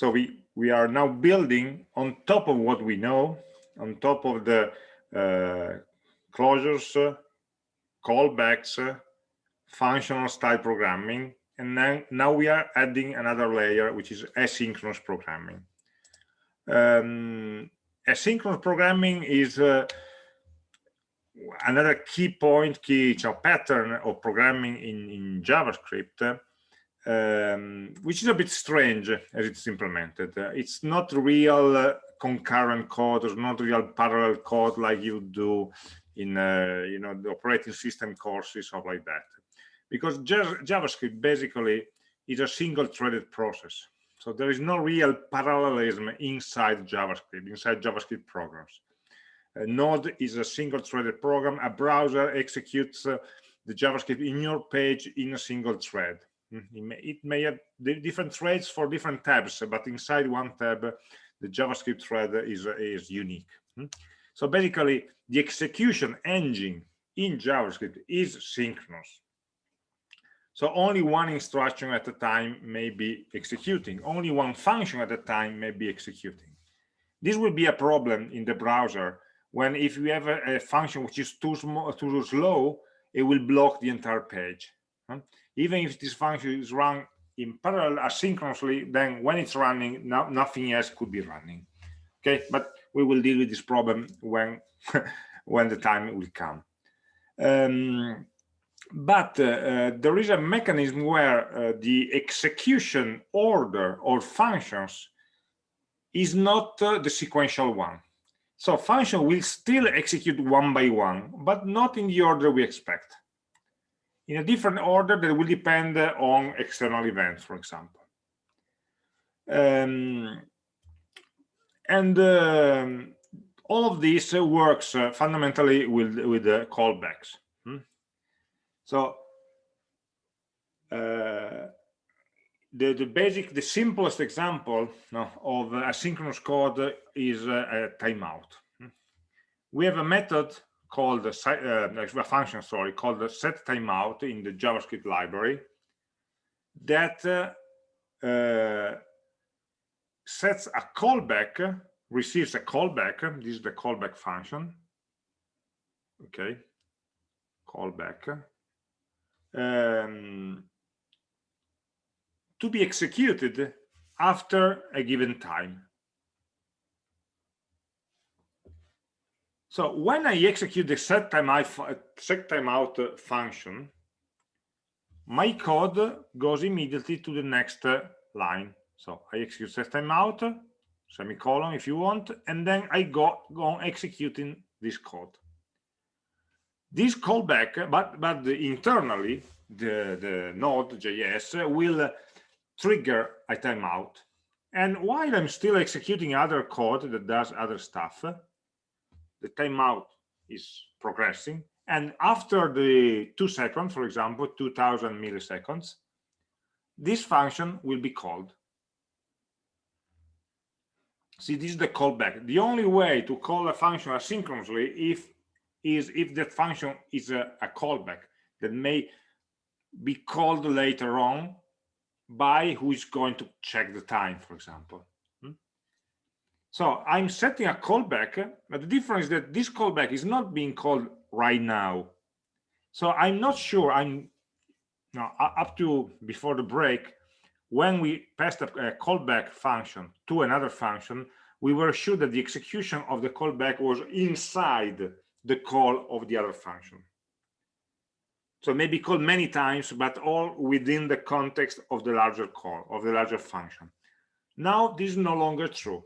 So we, we are now building on top of what we know, on top of the uh, closures, callbacks, functional style programming, and now, now we are adding another layer, which is asynchronous programming. Um, asynchronous programming is uh, another key point, key pattern of programming in, in JavaScript, um, which is a bit strange as it's implemented. Uh, it's not real uh, concurrent code, or not real parallel code like you do in uh, you know the operating system courses or like that. Because javascript basically is a single threaded process. So there is no real parallelism inside javascript inside javascript programs. A node is a single threaded program. A browser executes uh, the javascript in your page in a single thread it may, it may have different threads for different tabs but inside one tab the javascript thread is is unique hmm. So basically, the execution engine in JavaScript is synchronous. So only one instruction at a time may be executing. Only one function at a time may be executing. This will be a problem in the browser when if you have a, a function which is too small, too slow, it will block the entire page. Even if this function is run in parallel asynchronously, then when it's running, no, nothing else could be running. Okay, but we will deal with this problem when when the time will come. Um, but uh, uh, there is a mechanism where uh, the execution order or functions is not uh, the sequential one. So function will still execute one by one but not in the order we expect in a different order that will depend on external events for example um, and um, all of this uh, works uh, fundamentally with with the callbacks hmm? so uh, the the basic the simplest example no, of asynchronous code is a timeout hmm? we have a method called a, uh, a function sorry called the set timeout in the javascript library that uh, uh, sets a callback, receives a callback. This is the callback function. Okay, callback. Um, to be executed after a given time. So when I execute the set timeout, set timeout function, my code goes immediately to the next line. So I execute set timeout, semicolon if you want, and then I go, go on executing this code. This callback, but, but the, internally, the, the node.js will trigger a timeout. And while I'm still executing other code that does other stuff, the timeout is progressing. And after the two seconds, for example, 2000 milliseconds, this function will be called. See, this is the callback. The only way to call a function asynchronously if is if that function is a, a callback that may be called later on by who is going to check the time, for example. So I'm setting a callback, but the difference is that this callback is not being called right now. So I'm not sure I'm now up to before the break, when we passed a, a callback function to another function, we were sure that the execution of the callback was inside the call of the other function. So maybe called many times, but all within the context of the larger call, of the larger function. Now, this is no longer true.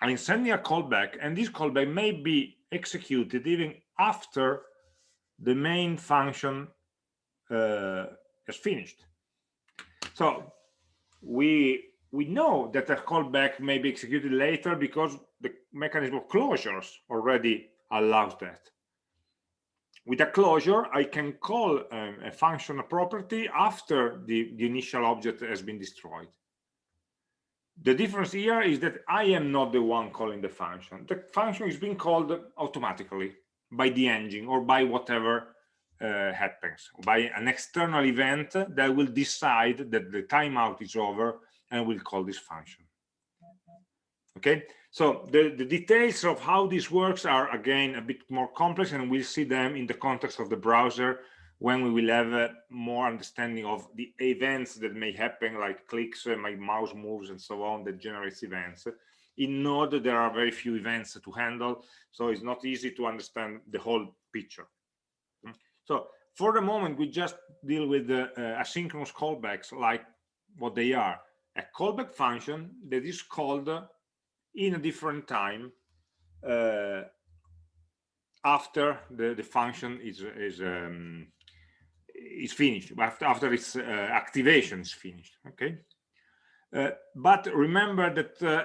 I'm sending a callback, and this callback may be executed even after the main function uh, is finished. So we we know that a callback may be executed later because the mechanism of closures already allows that. With a closure, I can call um, a function a property after the, the initial object has been destroyed. The difference here is that I am not the one calling the function. The function is being called automatically by the engine or by whatever uh, happens, by an external event that will decide that the timeout is over and we'll call this function. okay so the the details of how this works are again a bit more complex and we'll see them in the context of the browser when we will have uh, more understanding of the events that may happen like clicks uh, my mouse moves and so on that generates events. In node there are very few events to handle so it's not easy to understand the whole picture. Hmm? so for the moment we just deal with the uh, asynchronous callbacks like what they are. A callback function that is called in a different time uh, after the the function is is um, is finished after after its uh, activation is finished okay uh, but remember that uh,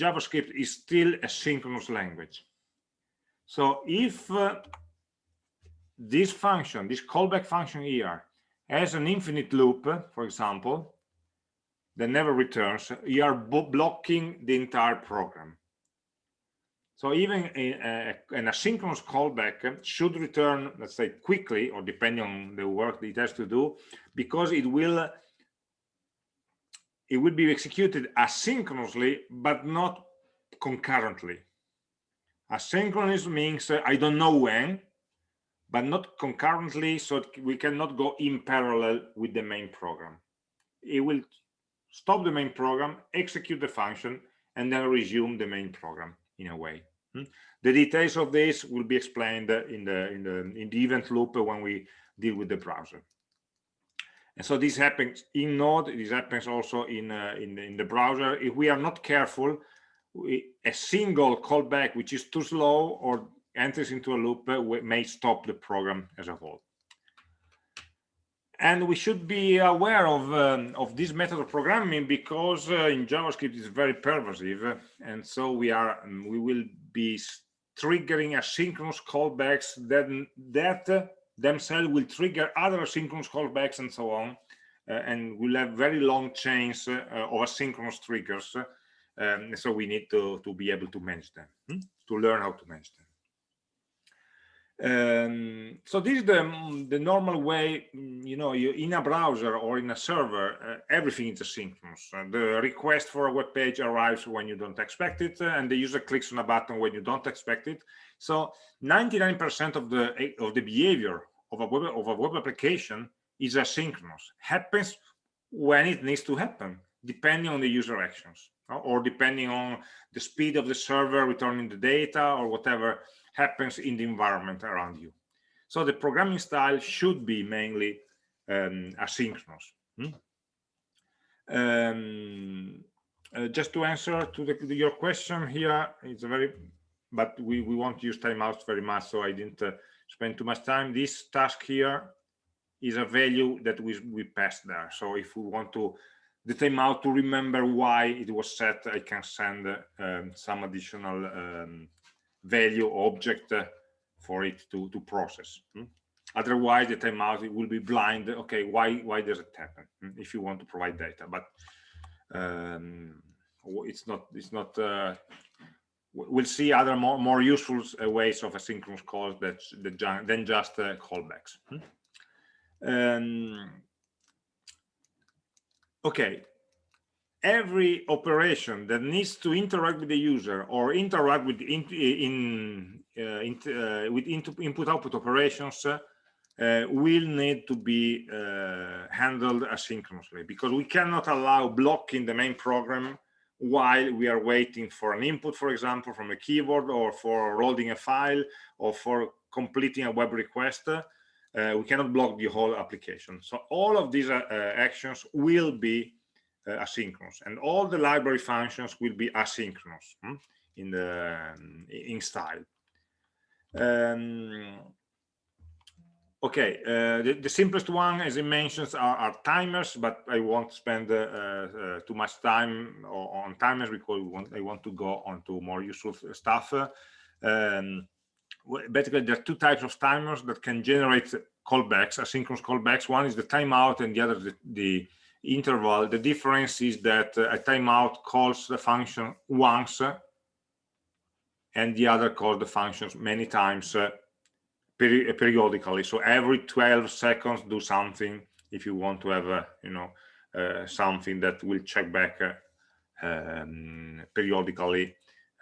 javascript is still a synchronous language so if this function this callback function here has an infinite loop for example that never returns, you are blocking the entire program. So even an asynchronous callback should return, let's say, quickly, or depending on the work it has to do, because it will it will be executed asynchronously, but not concurrently. Asynchronous means uh, I don't know when, but not concurrently, so we cannot go in parallel with the main program. It will stop the main program, execute the function, and then resume the main program in a way. Hmm? The details of this will be explained in the in the in the event loop when we deal with the browser. And so this happens in Node. This happens also in uh, in in the browser. If we are not careful, we, a single callback which is too slow or enters into a loop uh, may stop the program as a whole and we should be aware of um, of this method of programming because uh, in javascript it's very pervasive. And so we are um, we will be triggering asynchronous callbacks that that themselves will trigger other asynchronous callbacks and so on uh, and we'll have very long chains uh, of asynchronous triggers. Um, so we need to to be able to manage them hmm? to learn how to manage them um, so this is the, the normal way, you know, you, in a browser or in a server, uh, everything is asynchronous. Uh, the request for a web page arrives when you don't expect it, uh, and the user clicks on a button when you don't expect it. So 99% of the of the behavior of a web of a web application is asynchronous. Happens when it needs to happen, depending on the user actions, or depending on the speed of the server returning the data or whatever happens in the environment around you. So the programming style should be mainly um, asynchronous. Hmm? Um, uh, just to answer to, the, your question here, it's a very, but we, we won't use timeouts very much, so I didn't uh, spend too much time. This task here is a value that we, we pass there. So if we want to the timeout to remember why it was set, I can send uh, um, some additional um, value object uh, for it to to process hmm? otherwise the timeout it will be blind okay why why does it happen hmm? if you want to provide data but um, it's not it's not uh, we'll see other more more useful uh, ways of asynchronous calls that, that than just uh, callbacks hmm? um, okay every operation that needs to interact with the user or interact with in, in, uh, in uh, with input output operations uh, will need to be uh, handled asynchronously because we cannot allow blocking the main program while we are waiting for an input for example from a keyboard or for loading a file or for completing a web request. Uh, we cannot block the whole application. So all of these uh, actions will be asynchronous. And all the library functions will be asynchronous hmm, in the um, in style. Um, okay uh, the, the, simplest one as it mentions are, are timers but i won't spend uh, uh too much time on timers because want, i want to go on to more useful stuff. Um, basically there are two types of timers that can generate callbacks asynchronous callbacks. One is the timeout and the other the, the interval, the difference is that a timeout calls the function once and the other calls the functions many times uh, peri periodically. So every 12 seconds do something if you want to have, you know, uh, something that will check back uh, um, periodically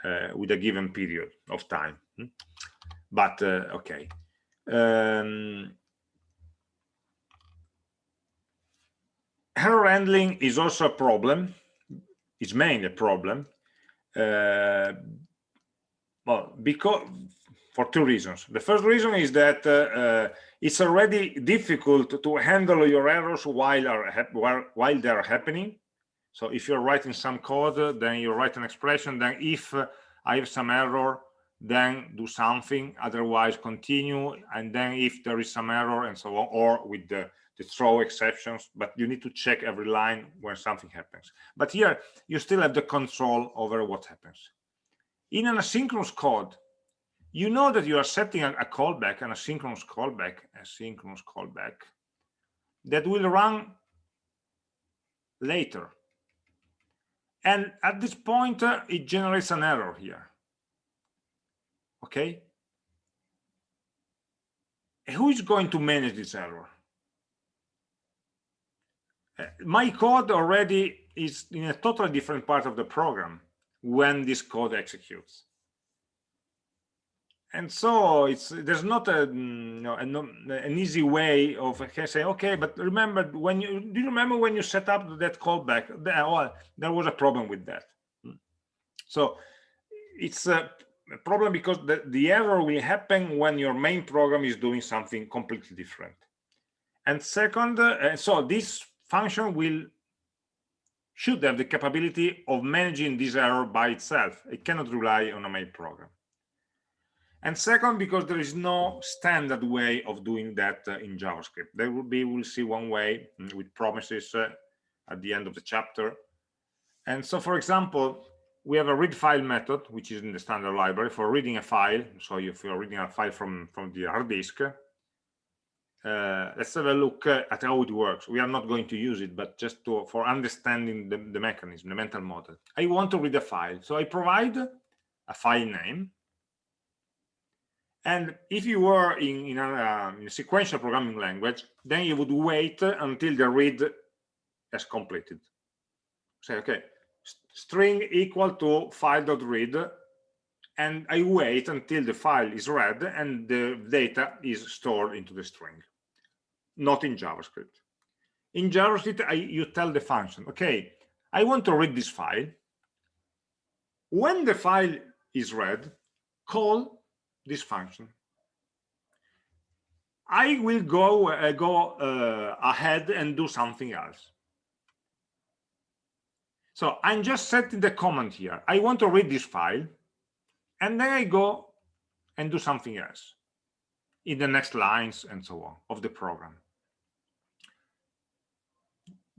uh, with a given period of time. Hmm? But uh, okay. Um, error handling is also a problem. It's mainly a problem. Uh, well, because for two reasons. The first reason is that uh, uh, it's already difficult to handle your errors while are while, while they are happening. So if you're writing some code, then you write an expression. Then if uh, I have some error, then do something. Otherwise, continue. And then if there is some error and so on, or with the throw exceptions, but you need to check every line when something happens. But here, you still have the control over what happens. In an asynchronous code, you know that you are setting a, a callback, an asynchronous callback, asynchronous callback, that will run later. And at this point, uh, it generates an error here. Okay? Who is going to manage this error? My code already is in a totally different part of the program when this code executes. And so it's there's not a mm, you know, an, easy way of saying okay but remember when you do you remember when you set up that callback? There, well, there was a problem with that. Hmm. so it's a problem because the, the error will happen when your main program is doing something completely different. And second uh, so this function will should have the capability of managing this error by itself. It cannot rely on a main program. And second, because there is no standard way of doing that uh, in JavaScript. There will be, we'll see one way mm, with promises uh, at the end of the chapter. And so, for example, we have a read file method, which is in the standard library for reading a file. So if you're reading a file from, from the hard disk, uh, let's have a look at how it works. We are not going to use it, but just to, for understanding the, the mechanism, the mental model. I want to read a file. So I provide a file name. And if you were in, in, a, uh, in a sequential programming language, then you would wait until the read has completed. Say, okay, string equal to file.read and I wait until the file is read and the data is stored into the string not in JavaScript. In JavaScript, I, you tell the function, okay, I want to read this file. When the file is read, call this function. I will go uh, go uh, ahead and do something else. So I'm just setting the comment here. I want to read this file, and then I go and do something else in the next lines and so on of the program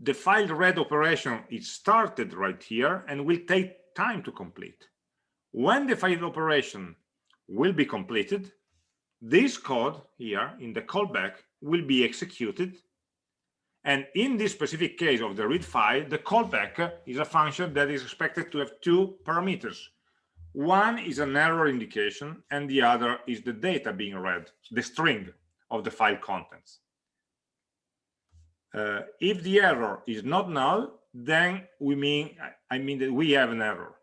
the file read operation is started right here and will take time to complete. When the file operation will be completed, this code here in the callback will be executed. And in this specific case of the read file, the callback is a function that is expected to have two parameters. One is an error indication and the other is the data being read, the string of the file contents. Uh, if the error is not null then we mean i mean that we have an error.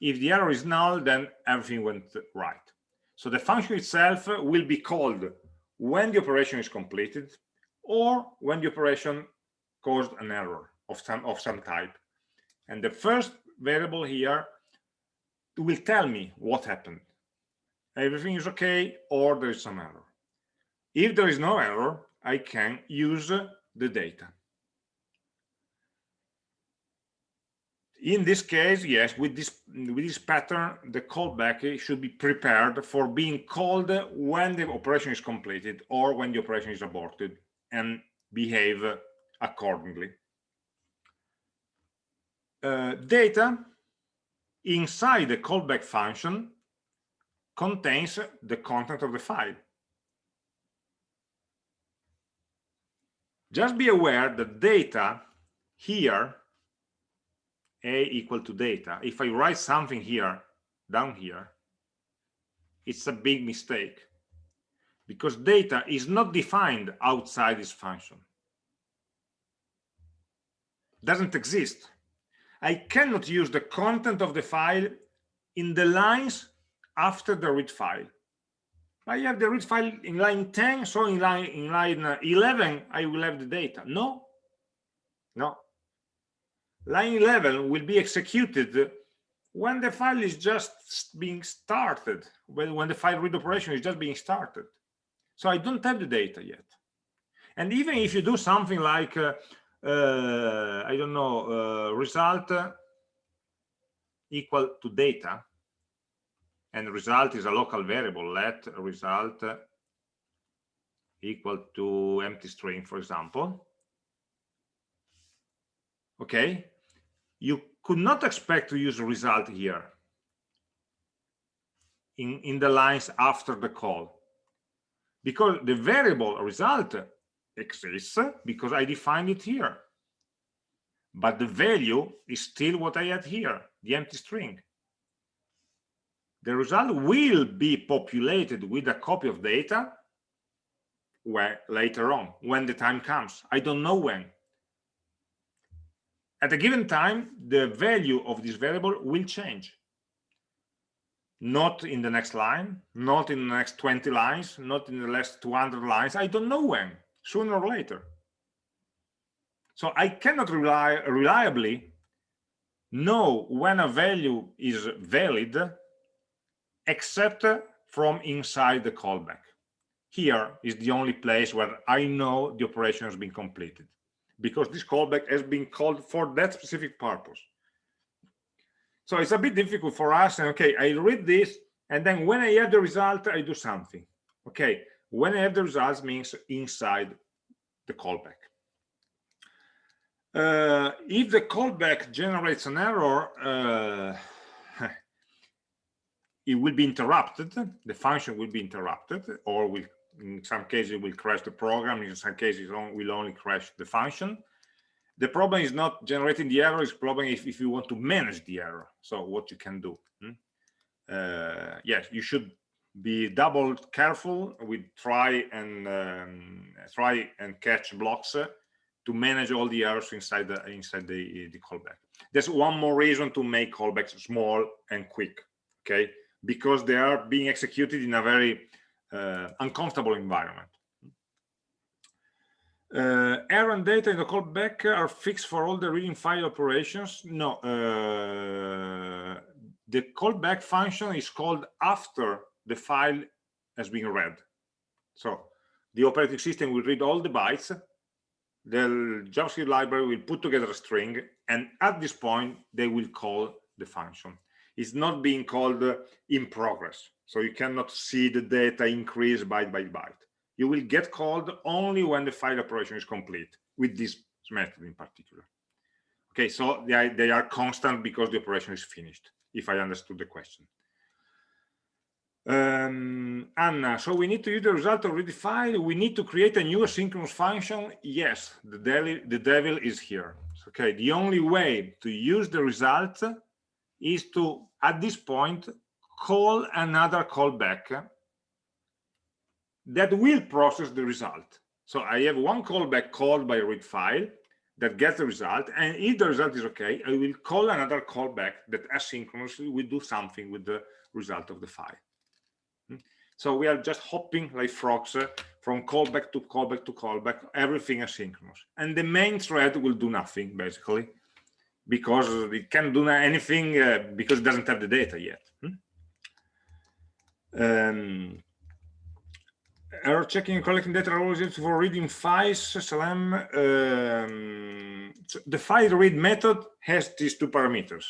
If the error is null then everything went right. So the function itself will be called when the operation is completed or when the operation caused an error of some of some type. And the first variable here will tell me what happened everything is okay or there is some error if there is no error i can use the data. In this case, yes, with this with this pattern, the callback should be prepared for being called when the operation is completed or when the operation is aborted and behave accordingly. Uh, data inside the callback function contains the content of the file. Just be aware that data here, a equal to data, if I write something here, down here, it's a big mistake because data is not defined outside this function. Doesn't exist. I cannot use the content of the file in the lines after the read file. I have the read file in line 10, so in line in line 11 I will have the data. No, no. Line 11 will be executed when the file is just being started, when, when the file read operation is just being started. So I don't have the data yet. And even if you do something like, uh, uh, I don't know, uh, result equal to data, and result is a local variable, let result equal to empty string, for example. Okay, you could not expect to use result here in, in the lines after the call. Because the variable result exists because I defined it here. But the value is still what I had here, the empty string. The result will be populated with a copy of data where later on, when the time comes. I don't know when. At a given time, the value of this variable will change. Not in the next line, not in the next 20 lines, not in the last 200 lines. I don't know when sooner or later. So I cannot rely reliably know when a value is valid except from inside the callback. Here is the only place where I know the operation has been completed because this callback has been called for that specific purpose. So it's a bit difficult for us. And okay, I read this, and then when I have the result, I do something. Okay, when I have the results means inside the callback. Uh, if the callback generates an error, uh, it will be interrupted. The function will be interrupted, or will, in some cases, will crash the program. In some cases, it will only crash the function. The problem is not generating the error. It's problem if, if you want to manage the error. So what you can do. Hmm? Uh, yes, you should be double careful with try and um, try and catch blocks uh, to manage all the errors inside the inside the, the callback. There's one more reason to make callbacks small and quick, okay? Because they are being executed in a very uh, uncomfortable environment. Uh, error and data in the callback are fixed for all the reading file operations. No, uh, the callback function is called after the file has been read. So the operating system will read all the bytes, the JavaScript library will put together a string, and at this point, they will call the function. It's not being called in progress. So you cannot see the data increase byte by byte. You will get called only when the file operation is complete with this method in particular. Okay, so they are, they are constant because the operation is finished, if I understood the question. Um, Anna, so we need to use the result already file. We need to create a new asynchronous function. Yes, the devil, the devil is here. Okay, the only way to use the result is to, at this point, call another callback that will process the result. So I have one callback called by read file that gets the result. And if the result is okay, I will call another callback that asynchronously will do something with the result of the file. So we are just hopping like frogs uh, from callback to callback to callback, everything asynchronous. And the main thread will do nothing basically because it can't do anything uh, because it doesn't have the data yet. Hmm? Um, error checking and collecting data always used for reading files SLM. Um, so the file read method has these two parameters.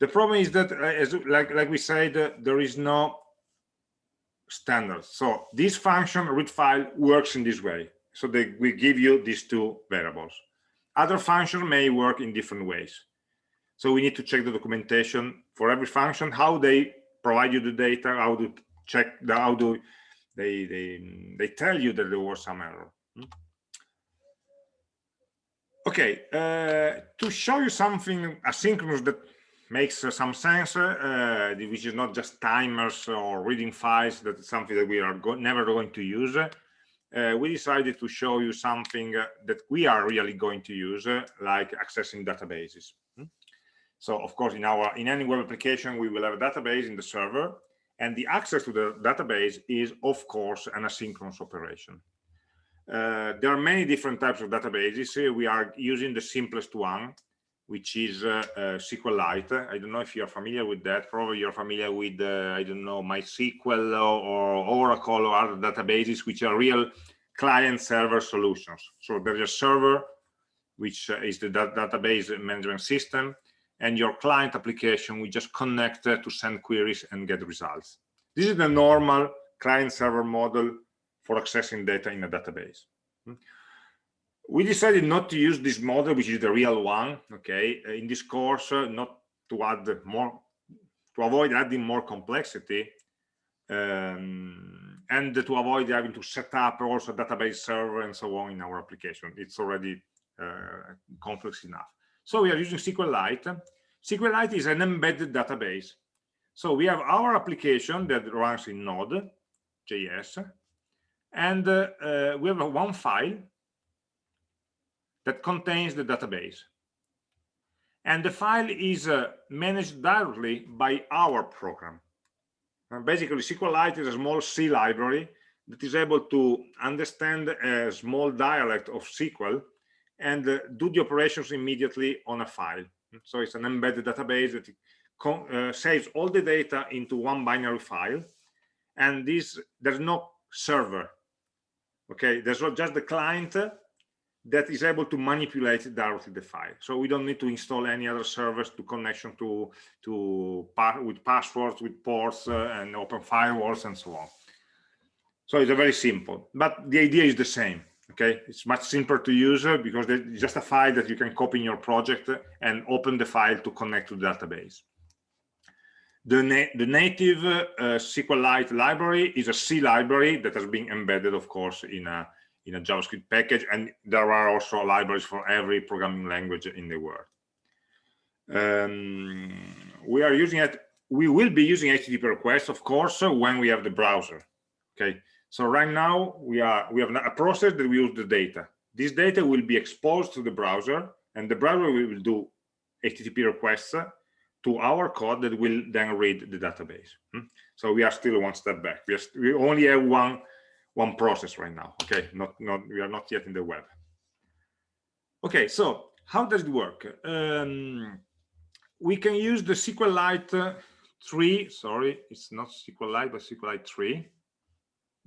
The problem is that, uh, as like like we said, uh, there is no standards. So this function read file works in this way. So they will give you these two variables. Other functions may work in different ways. So we need to check the documentation for every function, how they provide you the data, how to check the, how do they, they, they tell you that there was some error. Hmm? Okay, uh, to show you something asynchronous that makes uh, some sense, uh, which is not just timers or reading files, that's something that we are go never going to use. Uh, we decided to show you something uh, that we are really going to use, uh, like accessing databases. Hmm? So of course, in our in any web application, we will have a database in the server, and the access to the database is, of course, an asynchronous operation. Uh, there are many different types of databases. we are using the simplest one, which is uh, SQLite. I don't know if you're familiar with that. Probably you're familiar with, uh, I don't know, MySQL or Oracle or other databases, which are real client-server solutions. So there's a server, which uh, is the database management system, and your client application we just connect to send queries and get results. This is the normal client-server model for accessing data in a database. We decided not to use this model, which is the real one, okay, in this course, uh, not to add more, to avoid adding more complexity, um, and to avoid having to set up also database server and so on in our application. It's already uh, complex enough. So we are using SQLite. SQLite is an embedded database. So we have our application that runs in Node.js, and uh, uh, we have one file that contains the database. And the file is uh, managed directly by our program. And basically, SQLite is a small C library that is able to understand a small dialect of SQL and uh, do the operations immediately on a file. So it's an embedded database that uh, saves all the data into one binary file. And this, there's no server. Okay, there's just the client that is able to manipulate directly the file. So we don't need to install any other servers to connection to to with passwords, with ports, uh, and open firewalls and so on. So it's a very simple, but the idea is the same okay it's much simpler to use uh, because it's just a file that you can copy in your project and open the file to connect to the database the, na the native uh, SQLite library is a C library that has been embedded, of course, in a in a JavaScript package, and there are also libraries for every programming language in the world. Um, we are using it. We will be using HTTP requests, of course, when we have the browser. Okay, so right now we are we have a process that we use the data. This data will be exposed to the browser, and the browser will do HTTP requests to our code that will then read the database. Hmm? So we are still one step back. We, are, we only have one one process right now. Okay, not not we are not yet in the web. Okay, so how does it work? Um, we can use the SQLite 3. Sorry, it's not SQLite, but SQLite 3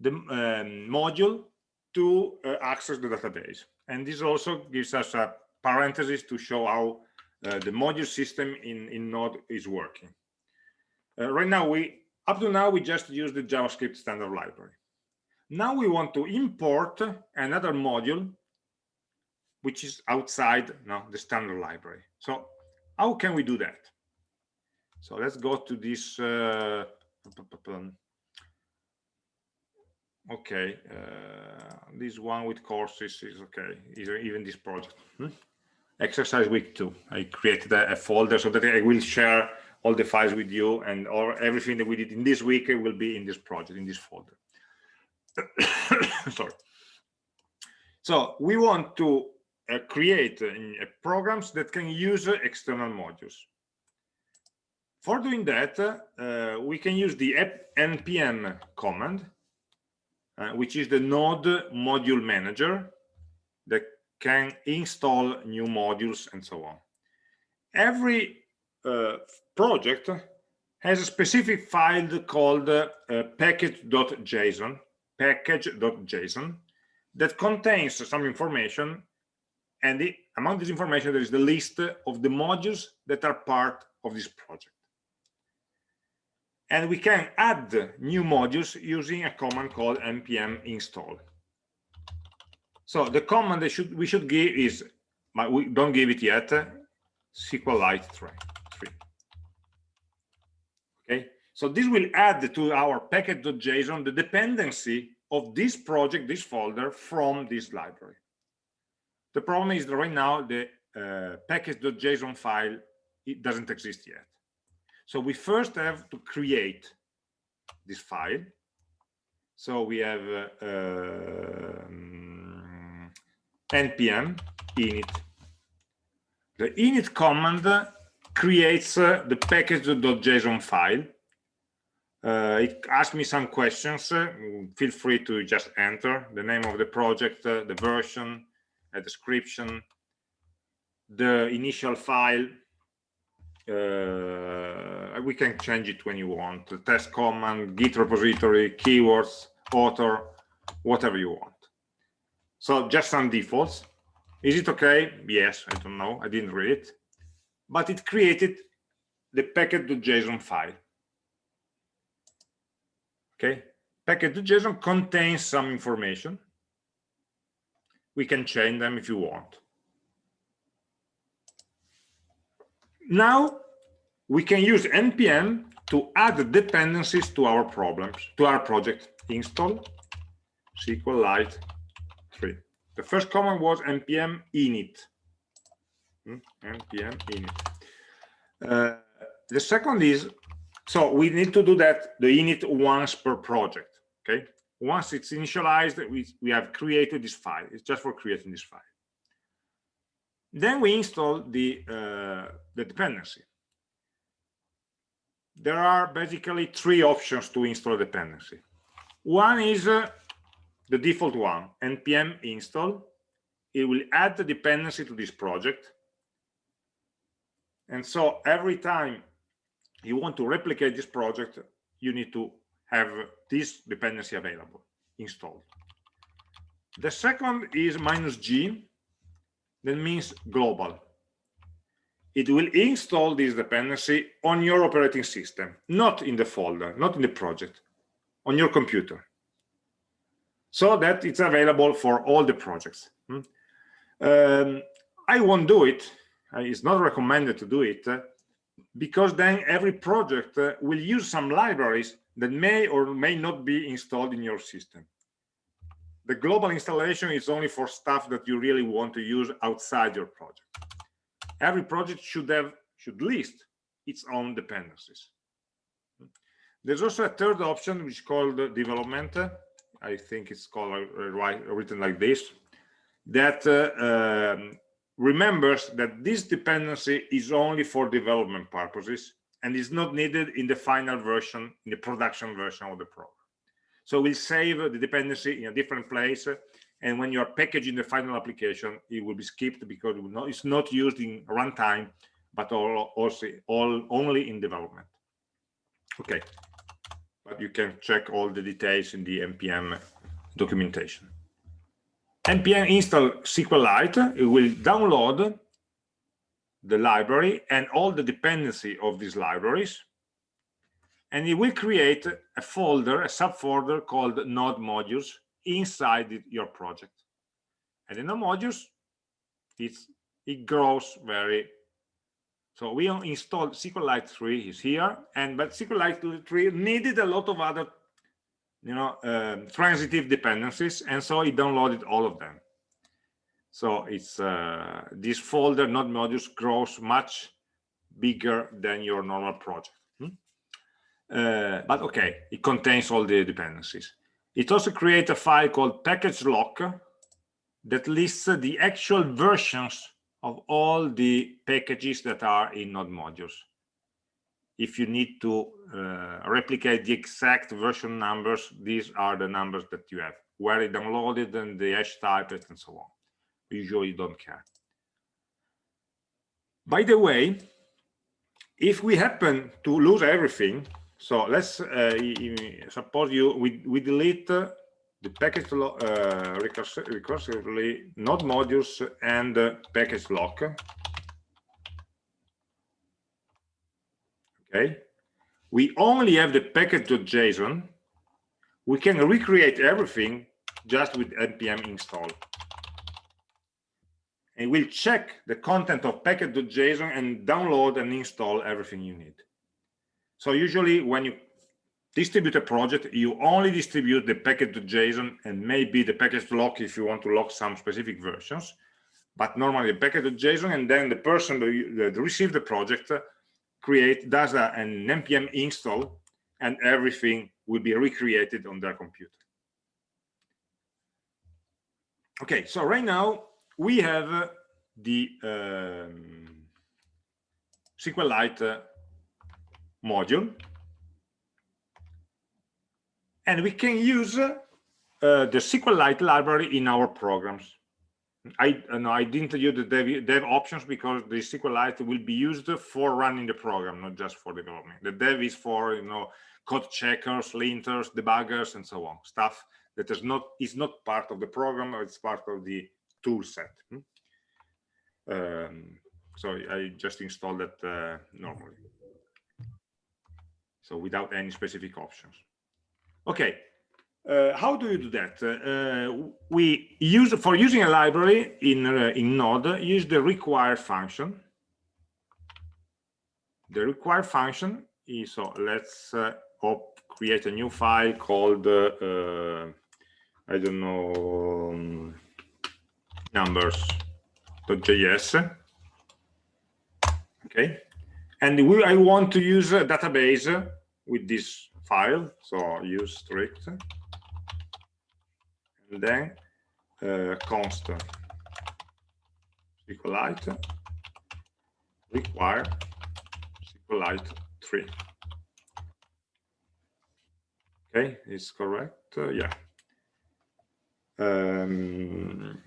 the um, module to uh, access the database. And this also gives us a parenthesis to show how uh, the module system in, in Node is working. Uh, right now, we up to now, we just use the JavaScript standard library. Now we want to import another module which is outside no, the standard library. So how can we do that? So let's go to this uh, okay uh, this one with courses is okay even this project hmm? exercise week two i created a, a, folder so that i will share all the files with you and or everything that we did in this week will be in this project in this folder sorry. So we want to uh, create uh, programs that can use uh, external modules. For doing that uh, we can use the npm command uh, which is the node module manager that can install new modules and so on. Every uh, project has a specific file called uh, package.json package.json that contains some information and among this information there is the list of the modules that are part of this project. And we can add new modules using a command called npm install. So the command that should we should give is but we don't give it yet sqlite 3 okay so this will add to our package.json the dependency of this project this folder from this library the problem is that right now the uh, package.json file it doesn't exist yet so we first have to create this file. So we have uh, npm init. The init command creates uh, the package.json file. Uh, it asks me some questions. Uh, feel free to just enter the name of the project, uh, the version, a description, the initial file. We can change it when you want. The test command, Git repository, keywords, author, whatever you want. So just some defaults. Is it okay? Yes, I don't know. I didn't read it. But it created the package.json file. Okay, package.json contains some information. We can change them if you want. Now we can use npm to add dependencies to our problems, to our project. Install SQLite 3. The first command was npm init. Hmm? npm init. Uh, the second is, so we need to do that, the init once per project, okay? Once it's initialized, we, we have created this file. It's just for creating this file. Then we install the, uh, the dependency. There are basically three options to install dependency. One is uh, the default one, npm install. It will add the dependency to this project. And so every time you want to replicate this project, you need to have this dependency available, installed. The second is minus G, that means global. It will install this dependency on your operating system, not in the folder, not in the project, on your computer. So that it's available for all the projects. Hmm? Um, I won't do it. It's not recommended to do it because then every project uh, will use some libraries that may or may not be installed in your system. The global installation is only for stuff that you really want to use outside your project. Every project should have should list its own dependencies. There's also a third option which is called development. I think it's called uh, written like this that uh, um, remembers that this dependency is only for development purposes and is not needed in the final version in the production version of the program so we'll save the dependency in a different place. And when you're packaging the final application, it will be skipped because it's not used in runtime, but all, also all only in development. Okay, but you can check all the details in the npm documentation. Npm install SQLite. It will download the library and all the dependency of these libraries and it will create a folder, a subfolder called node modules inside your project. And in the modules, it's, it grows very, so we installed SQLite 3 is here, and but SQLite 3 needed a lot of other, you know, um, transitive dependencies, and so it downloaded all of them. So it's uh, this folder node modules grows much bigger than your normal project. Uh, but okay, it contains all the dependencies. It also creates a file called package lock that lists the actual versions of all the packages that are in node modules. If you need to uh, replicate the exact version numbers, these are the numbers that you have, where it downloaded and the hash type and so on. Usually don't care. By the way, if we happen to lose everything, so let's uh, suppose you we, we delete the package uh, recursively node modules and package lock. Okay, we only have the package.json. We can recreate everything just with npm install. And we'll check the content of package.json and download and install everything you need. So usually when you distribute a project, you only distribute the package.json and maybe the package lock if you want to lock some specific versions. But normally the package.json and then the person that receives the project create does a, an npm install and everything will be recreated on their computer. Okay, so right now we have the um, SQLite uh, module. And we can use uh, the SQLite library in our programs. I uh, no, I didn't use the dev, dev options because the SQLite will be used for running the program, not just for development. The dev is for you know code checkers, linters, debuggers, and so on. Stuff that is not is not part of the program, it's part of the tool set. Hmm? Um, so I just installed it uh, normally. So without any specific options. Okay, uh, how do you do that? Uh, we use for using a library in uh, in Node. Use the require function. The require function is so. Let's uh, create a new file called uh, uh, I don't know um, numbers.js. Okay, and we I want to use a database with this file. So use strict and then uh, const SQLite require SQLite 3. Okay, is correct? Uh, yeah. Um,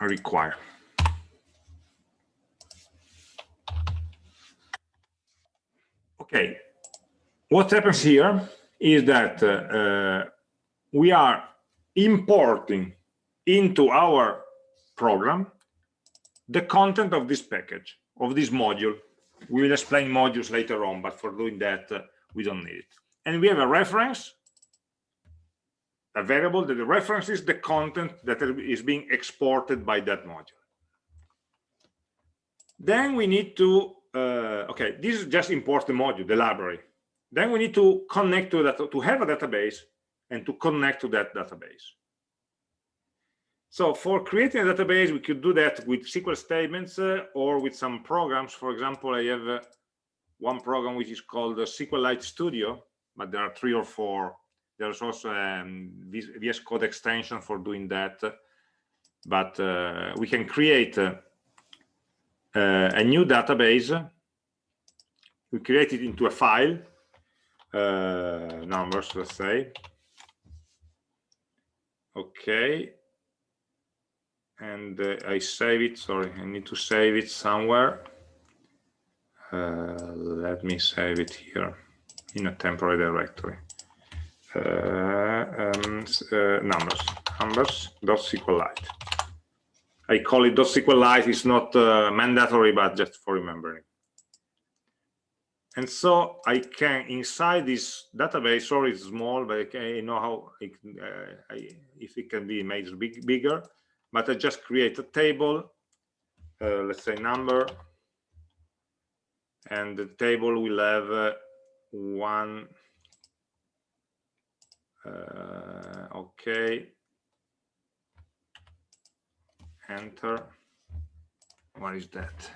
require. Okay, what happens here is that uh, uh we are importing into our program the content of this package, of this module. We will explain modules later on, but for doing that, uh, we don't need it. And we have a reference, a variable that references the content that is being exported by that module. Then we need to, uh, okay, this is just import the module, the library. Then we need to connect to that, to have a database and to connect to that database. So for creating a database, we could do that with SQL statements uh, or with some programs. For example, I have uh, one program which is called SQLite Studio, but there are three or four. There's also um, VS Code extension for doing that. But uh, we can create uh, uh, a new database. We create it into a file, uh, numbers, let's say, okay. And uh, I save it sorry I need to save it somewhere. Uh, let me save it here in a temporary directory. Uh, um, uh, numbers. Numbers dot SQLite I call it dot SQLite it's not uh, mandatory but just for remembering and so I can inside this database sorry it's small but I, know how it, uh, I, if it can be made big, bigger but I just create a table uh, let's say number and the table will have uh, one uh, okay. Enter. What is that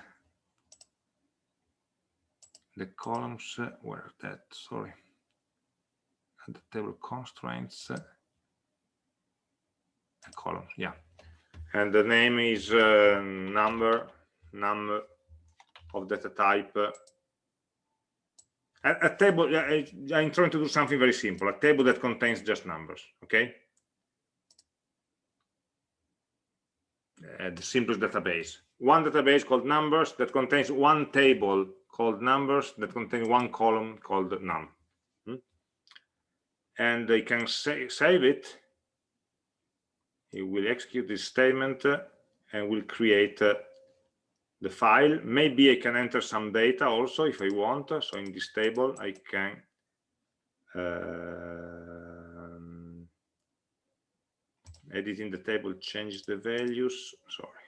the columns uh, where that? Sorry. And the table constraints uh, columns yeah. And the name is uh, number num of data type uh, a, a, table I, i'm trying to do something very simple a table that contains just numbers okay? Uh, the simplest database. One database called numbers that contains one table called numbers that contain one column called num. Hmm? And they can say, save it. It will execute this statement uh, and will create uh, the file. Maybe I can enter some data also if I want. So in this table, I can um, edit in the table, change the values. Sorry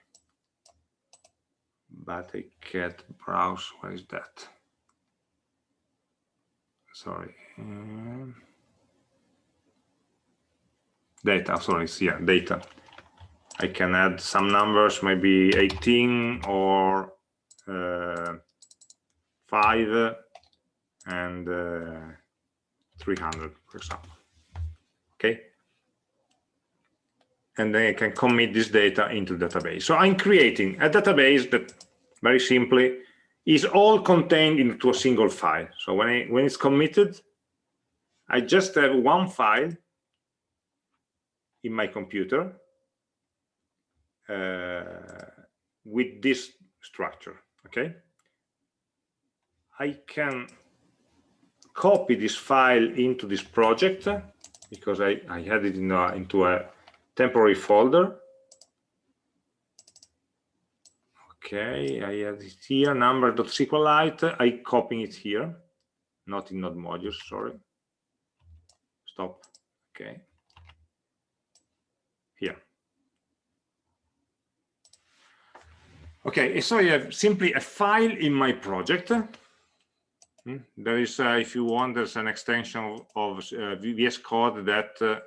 but I can't browse. What is that? Sorry. Um, data, sorry, yeah, data. I can add some numbers, maybe 18 or uh, 5 and uh, 300, for example. Okay and then I can commit this data into database. So I'm creating a database that very simply, is all contained into a single file. So when, I, when it's committed, I just have one file in my computer uh, with this structure, okay? I can copy this file into this project because I, I had it in a, into a temporary folder. Okay, I have it here, number.sqlite. I copy it here, not in node modules, sorry. Stop. Okay. Here. Okay, so I have simply a file in my project Hmm? There is, uh, if you want, there's an extension of, uh, VS Code that, uh,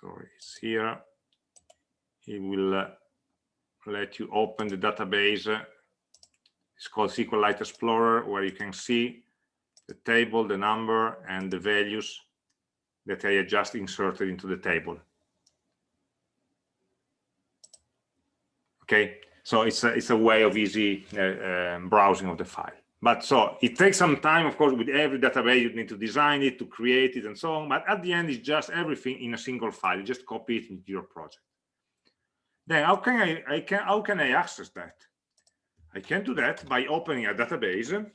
sorry, it's here. It will uh, let you open the database. It's called SQLite Explorer, where you can see the table, the number, and the values that I just inserted into the table. Okay, so it's a, it's a way of easy uh, um, browsing of the file. But so it takes some time, of course, with every database, you need to design it, to create it, and so on. But at the end, it's just everything in a single file. You just copy it into your project. Then how can I, I can how can I access that? I can do that by opening a database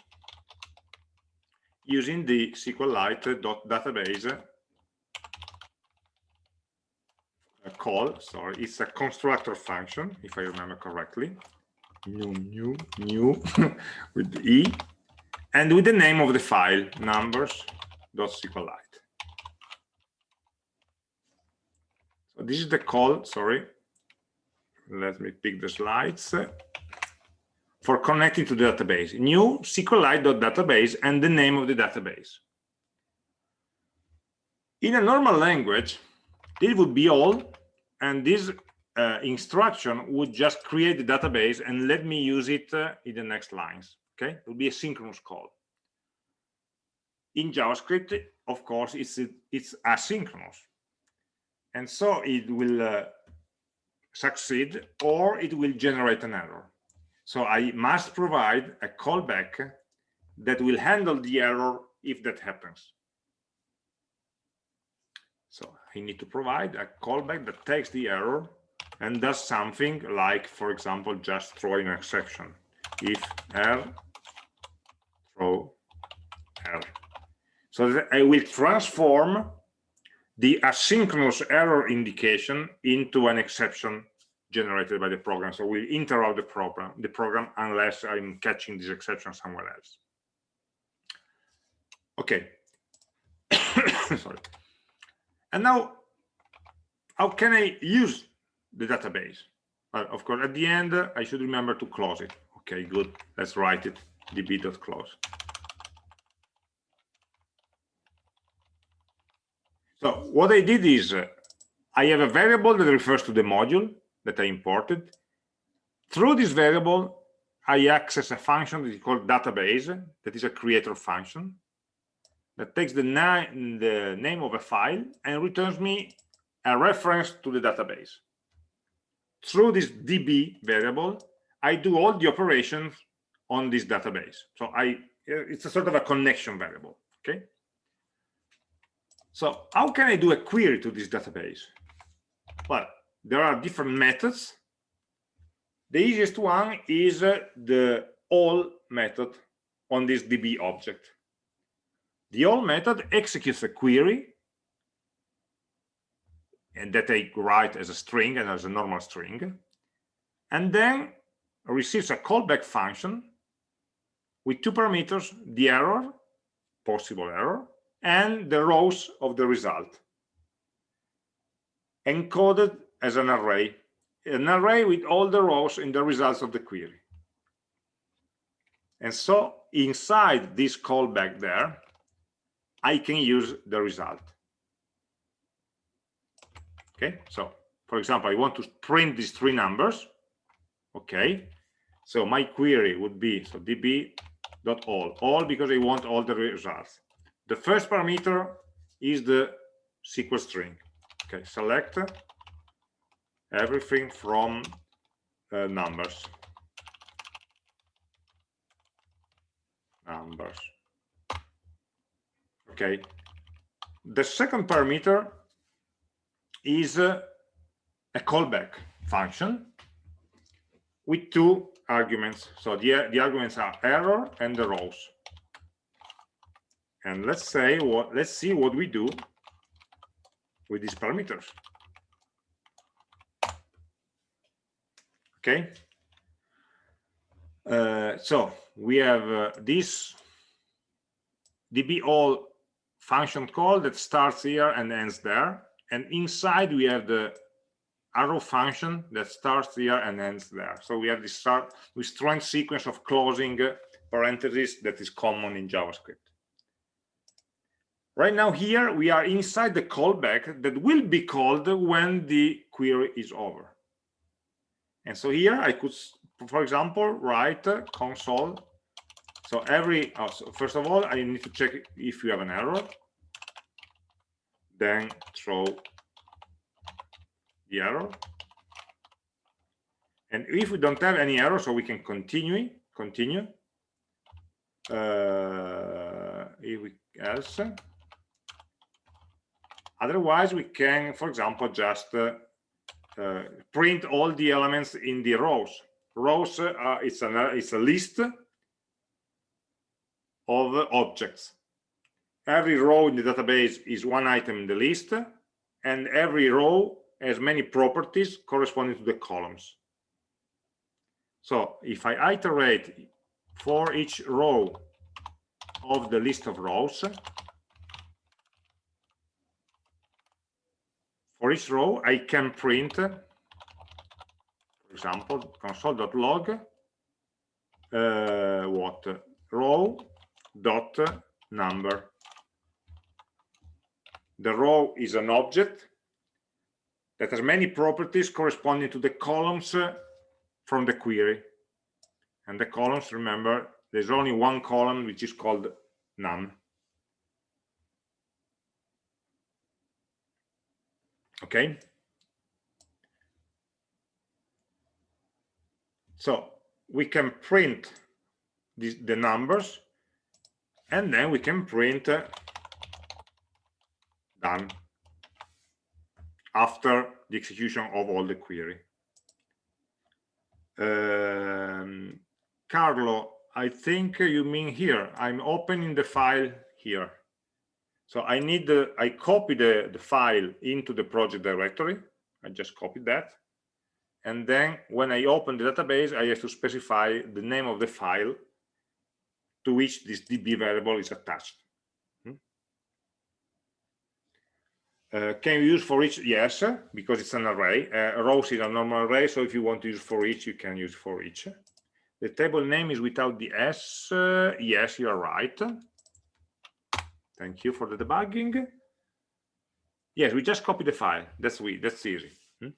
using the SQLite.database call. Sorry, it's a constructor function, if I remember correctly new new new with e and with the name of the file numbers.sqlite so this is the call sorry. Let me pick the slides. For connecting to the database new sqlite.database and the name of the database. In a normal language this would be all and this uh, instruction would just create the database and let me use it uh, in the next lines. Okay, it will be a synchronous call. In JavaScript, of course, it's it's asynchronous, and so it will uh, succeed or it will generate an error. So I must provide a callback that will handle the error if that happens. So I need to provide a callback that takes the error and does something like, for example, just throwing an exception. If R, throw R. So I will transform the asynchronous error indication into an exception generated by the program. So we'll interrupt the program, the program unless I'm catching this exception somewhere else. Okay. Sorry. And now, how can I use the database. But of course, at the end, I should remember to close it. Okay, good. Let's write it db.close. So what I did is uh, I have a variable that refers to the module that I imported. Through this variable, I access a function that is called database, that is a creator function, that takes the, na the name of a file and returns me a reference to the database through this db variable, I do all the operations on this database. So I, it's a sort of a connection variable, okay? So how can I do a query to this database? Well, there are different methods. The easiest one is uh, the all method on this db object. The all method executes a query and that I write as a string and as a normal string, and then receives a callback function with two parameters, the error, possible error, and the rows of the result, encoded as an array, an array with all the rows in the results of the query. And so inside this callback there, I can use the result okay so for example i want to print these three numbers. Okay so my query would be so db dot all all because i want all the results. The first parameter is the SQL string. Okay select everything from uh, numbers. Numbers. Okay the second parameter is a callback function with two arguments. So the, the arguments are error and the rows. And let's say what let's see what we do with these parameters. Okay. Uh, so we have uh, this db all function call that starts here and ends there. And inside we have the arrow function that starts here and ends there. So we have this start with strong sequence of closing uh, parentheses that is common in JavaScript. Right now here we are inside the callback that will be called when the query is over. And so here I could, for example, write uh, console. So every, oh, first of all, I need to check if you have an error. Then throw the error. And if we don't have any error, so we can continue, continue. Uh, if we else. Otherwise, we can, for example, just uh, uh, print all the elements in the rows. Rows, uh, it's, an, it's a list of objects. Every row in the database is one item in the list, and every row has many properties corresponding to the columns. So if I iterate for each row of the list of rows, for each row, I can print, for example, console.log, uh, what? Row dot number. The row is an object that has many properties corresponding to the columns uh, from the query. And the columns, remember, there's only one column which is called num. Okay. So we can print the numbers and then we can print uh, done after the execution of all the query. Um, Carlo, I think you mean here. I'm opening the file here. So I need the, I copy the, the file into the project directory. I just copied that. And then when I open the database, I have to specify the name of the file to which this DB variable is attached. Uh, can you use for each? Yes, because it's an array. Uh, rows is a normal array, so if you want to use for each, you can use for each. The table name is without the S. Uh, yes, you are right. Thank you for the debugging. Yes, we just copy the file. That's we. That's easy. Hmm?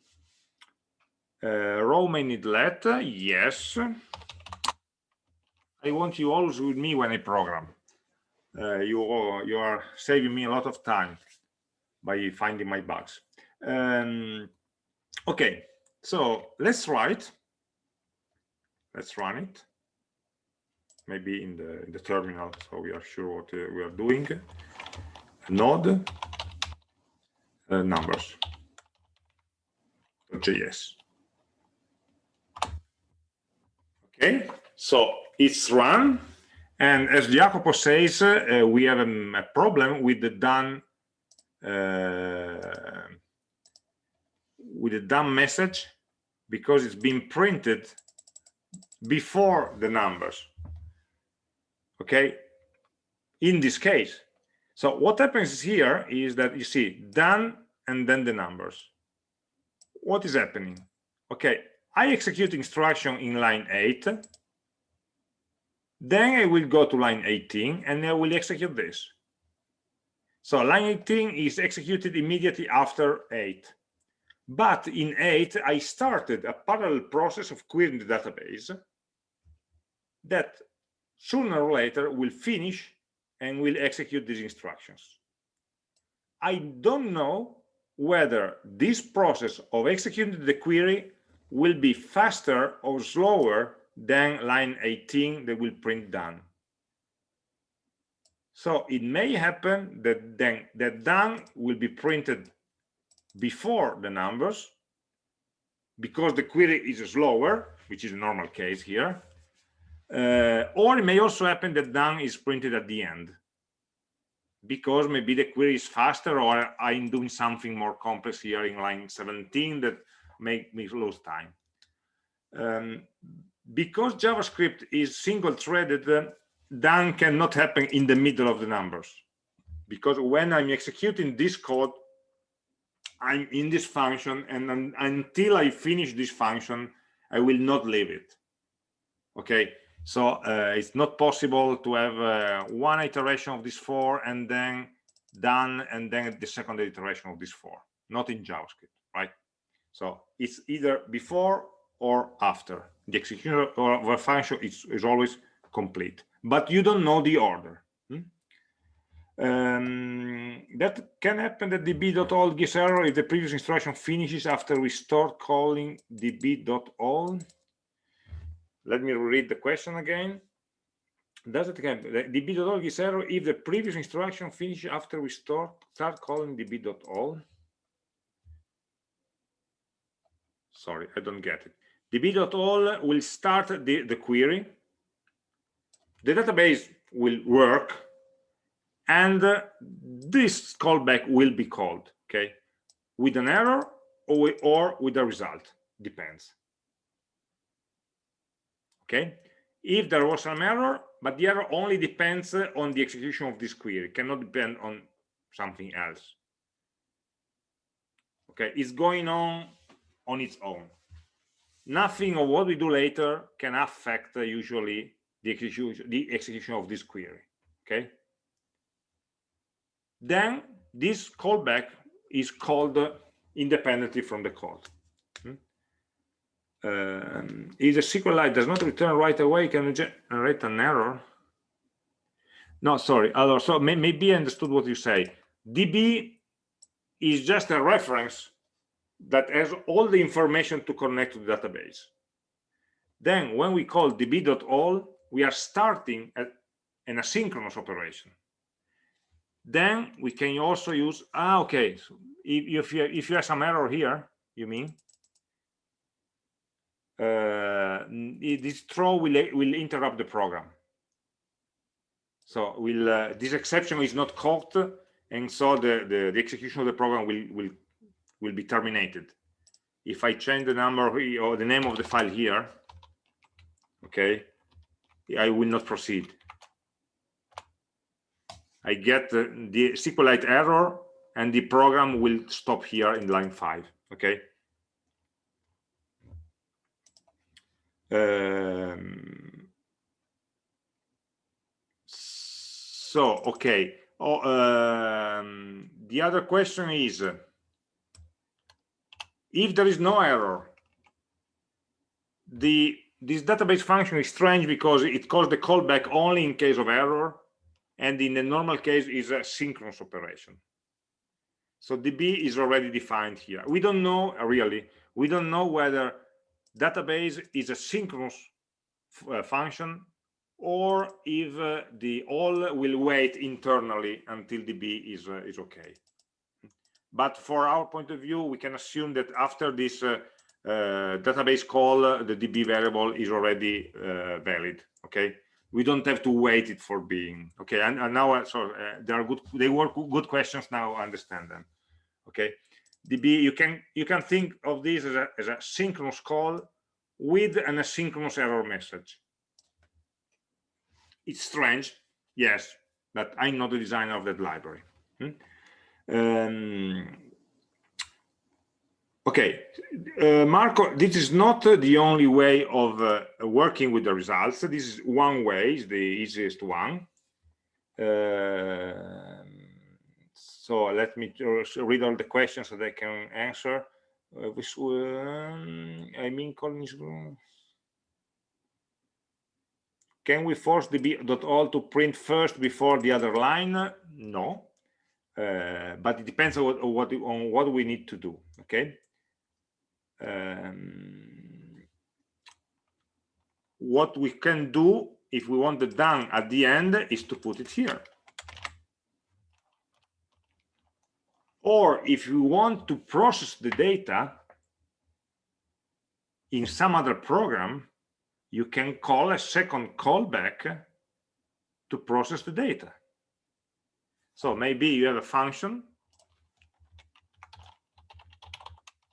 Uh, row may need let. Yes. I want you always with me when I program. Uh, you you are saving me a lot of time by finding my bugs. Um, okay, so let's write. Let's run it. Maybe in the in the terminal, so we are sure what uh, we are doing. Node uh, numbers. JS. Okay, so it's run, and as Jacopo says, uh, we have a, a problem with the done uh, with a dumb message because it's been printed before the numbers okay? In this case. So what happens here is that you see done and then the numbers. What is happening? Okay i execute instruction in line 8 then i will go to line 18 and i will execute this so line 18 is executed immediately after 8. But in 8, I started a parallel process of querying the database that sooner or later will finish and will execute these instructions. I don't know whether this process of executing the query will be faster or slower than line 18 that will print done. So it may happen that then that done will be printed before the numbers because the query is slower, which is a normal case here. Uh, or it may also happen that done is printed at the end because maybe the query is faster or I'm doing something more complex here in line 17 that make me lose time. Um, because JavaScript is single-threaded, done cannot happen in the middle of the numbers. Because when I'm executing this code, I'm in this function, and un until I finish this function, I will not leave it. Okay, so uh, it's not possible to have uh, one iteration of this for and then done, and then the second iteration of this for. Not in JavaScript, right? So it's either before or after. The execution of a function is, is always complete, but you don't know the order. Hmm? Um, that can happen that db.all gives error if the previous instruction finishes after we start calling db.all. Let me read the question again. Does it happen? db.all gives error if the previous instruction finishes after we start, start calling db.all? Sorry, I don't get it db.all will start the, the query the database will work and uh, this callback will be called okay? With an error or, or with a result depends. Okay? If there was some error but the error only depends on the execution of this query cannot depend on something else. Okay? It's going on on its own. Nothing of what we do later can affect uh, usually the execution the execution of this query okay then this callback is called independently from the code hmm? um, if the SQLite does not return right away can generate an error no sorry so maybe I understood what you say db is just a reference that has all the information to connect to the database. Then when we call db.all, we are starting at an asynchronous operation. Then we can also use, ah, okay, so if, if, you, if you have some error here, you mean, uh, this throw will, will interrupt the program. So will uh, this exception is not caught, and so the, the, the execution of the program will, will will be terminated. If I change the number or the name of the file here, okay, I will not proceed. I get the, the SQLite error and the program will stop here in line five, okay? Um, so, okay. Oh, um, the other question is, if there is no error the this database function is strange because it calls the callback only in case of error and in the normal case is a synchronous operation. So db is already defined here. We don't know uh, really we don't know whether database is a synchronous uh, function or if uh, the all will wait internally until db is uh, is okay. But for our point of view we can assume that after this uh, database call uh, the db variable is already uh, valid okay? We don't have to wait it for being okay? And, and now uh, so uh, there are good they were good questions now understand them okay? Db you can you can think of this as a, as a synchronous call with an asynchronous error message. It's strange yes but i'm not the designer of that library hmm? Um, okay, uh, Marco, this is not the only way of uh, working with the results. This is one way, is the easiest one. Uh, so let me read all the questions so they can answer. Uh, this, um, I mean, Collins. Can we force db.all to print first before the other line? No uh, but it depends on what, on what we need to do okay um, what we can do if we want the done at the end is to put it here. Or if you want to process the data in some other program you can call a second callback to process the data. So maybe you have a function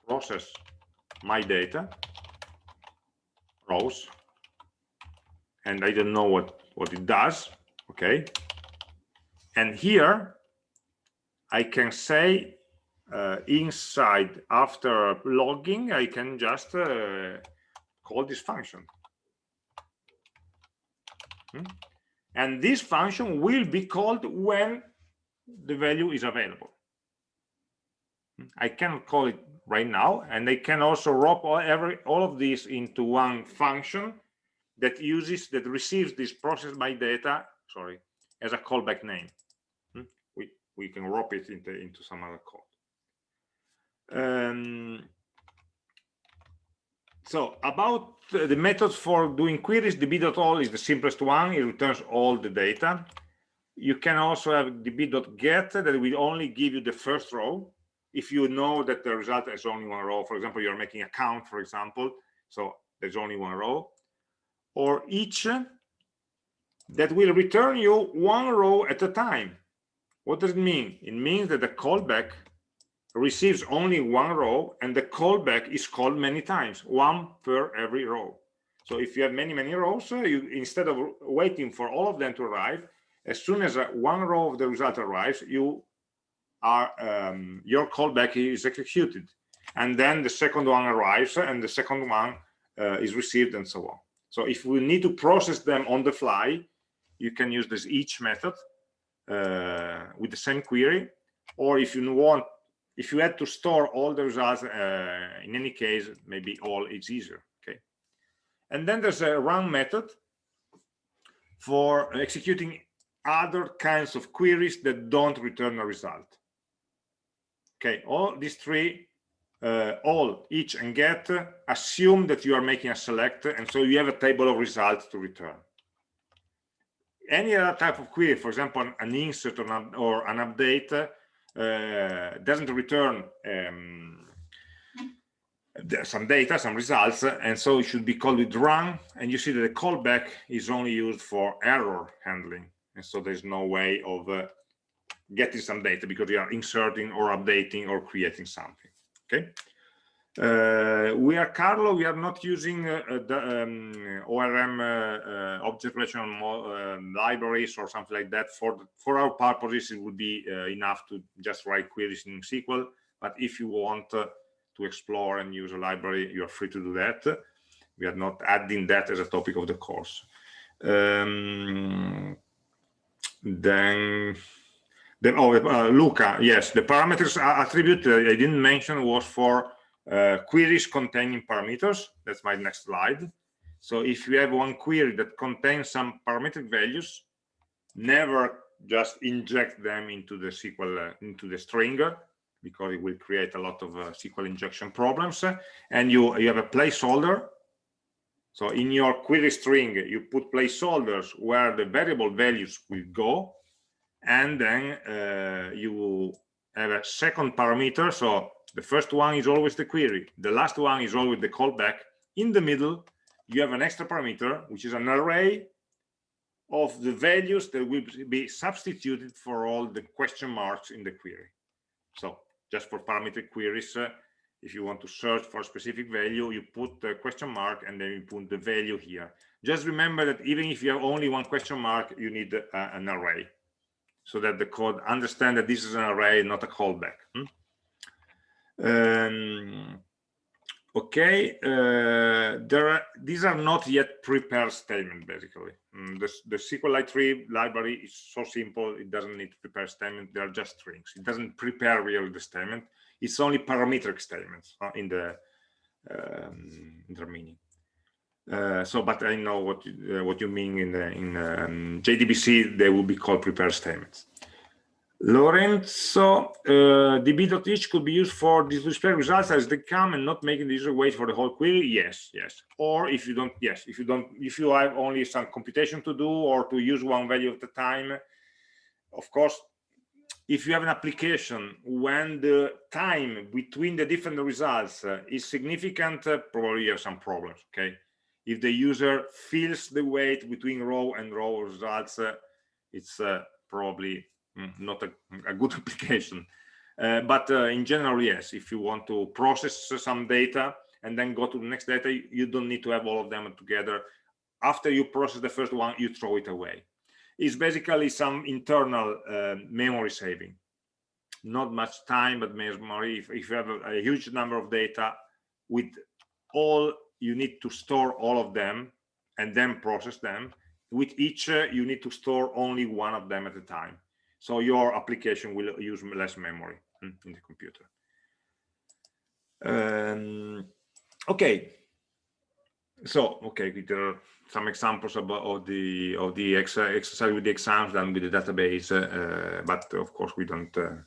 process my data, rows, and I don't know what, what it does, okay? And here I can say uh, inside after logging, I can just uh, call this function. Hmm? And this function will be called when the value is available. Hmm? I can call it right now, and they can also wrap all, every, all of this into one function that uses, that receives this process by data, sorry, as a callback name we can wrap it into, into some other code. Um, so about the methods for doing queries, db.all is the simplest one. It returns all the data. You can also have db.get that will only give you the first row. If you know that the result has only one row, for example, you're making a count, for example, so there's only one row. Or each that will return you one row at a time. What does it mean? It means that the callback receives only one row and the callback is called many times, one per every row. So if you have many, many rows, uh, you, instead of waiting for all of them to arrive, as soon as uh, one row of the result arrives, you are um, your callback is executed. And then the second one arrives and the second one uh, is received and so on. So if we need to process them on the fly, you can use this each method uh, with the same query or if you want if you had to store all the results uh, in any case maybe all is easier okay and then there's a run method for executing other kinds of queries that don't return a result okay all these three uh, all each and get assume that you are making a select and so you have a table of results to return any other type of query, for example, an insert or an, or an update, uh, doesn't return um, some data, some results, and so it should be called with run. And you see that the callback is only used for error handling, and so there's no way of uh, getting some data because you are inserting or updating or creating something. Okay. Uh, we are Carlo. We are not using uh, the um, ORM uh, uh, object relational um, libraries or something like that. For for our purposes, it would be uh, enough to just write queries in SQL. But if you want to explore and use a library, you are free to do that. We are not adding that as a topic of the course. Um, then oh, Luca, yes, the parameters attribute I didn't mention was for uh, queries containing parameters. That's my next slide. So if you have one query that contains some parametric values, never just inject them into the SQL, uh, into the string, because it will create a lot of uh, SQL injection problems. And you, you have a placeholder. So in your query string, you put placeholders where the variable values will go. And then uh, you have a second parameter. So the first one is always the query. The last one is always the callback. In the middle, you have an extra parameter, which is an array of the values that will be substituted for all the question marks in the query. So just for parameter queries, uh, if you want to search for a specific value, you put the question mark and then you put the value here. Just remember that even if you have only one question mark, you need uh, an array so that the code understand that this is an array, not a callback. Hmm? Um, okay, uh, there are, these are not yet prepared statement basically. Mm, the, the SQLite3 library is so simple, it doesn't need to prepare statement, they are just strings. It doesn't prepare really the statement, it's only parametric statements uh, in the um, in their meaning. Uh, so, but I know what you, uh, what you mean in the, in um, JDBC. They will be called prepared statements. Lorenzo, uh, db.each could be used for display results as they come and not making the user wait for the whole query. Yes, yes. Or if you don't, yes, if you don't, if you have only some computation to do or to use one value at a time, of course, if you have an application when the time between the different results uh, is significant, uh, probably you have some problems, okay? If the user feels the wait between row and row results, uh, it's uh, probably mm, not a, a, good application. Uh, but uh, in general, yes, if you want to process some data and then go to the next data, you don't need to have all of them together. After you process the first one, you throw it away It's basically some internal uh, memory saving. Not much time, but memory. If, if you have a, a, huge number of data with all, you need to store all of them and then process them. With each, uh, you need to store only one of them at a time. So your application will use less memory hmm, in the computer. Um, okay. So, okay, there are some examples about of the of the ex exercise with the exams done with the database uh, but of course we don't uh,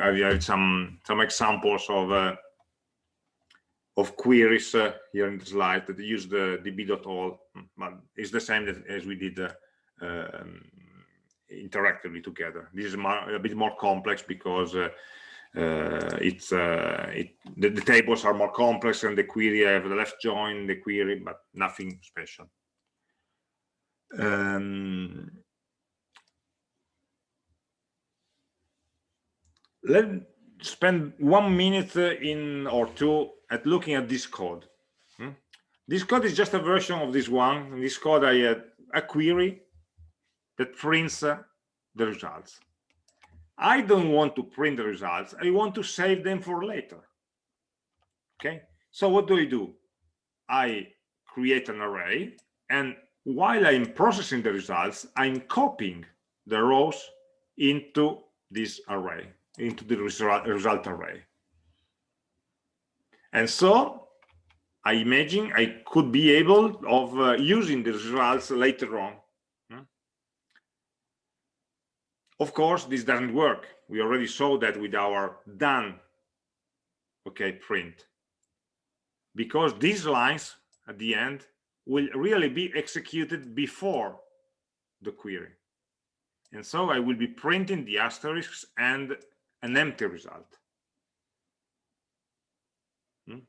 I have some some examples of uh, of queries uh, here in the slide that use the db.all but it's the same as we did uh, um, interactively together. This is a bit more complex because uh, it's it the, the, tables are more complex and the query I have the left join the query but nothing special. Um, let's spend one minute in or two at looking at this code. Hmm? This code is just a version of this one. In this code, I had a query that prints uh, the results. I don't want to print the results. I want to save them for later. Okay. So what do I do? I create an array and while I'm processing the results, I'm copying the rows into this array, into the result, result array. And so I imagine I could be able of uh, using the results later on. Hmm? Of course, this doesn't work. We already saw that with our done, okay, print. Because these lines at the end will really be executed before the query. And so I will be printing the asterisks and an empty result. Hmm?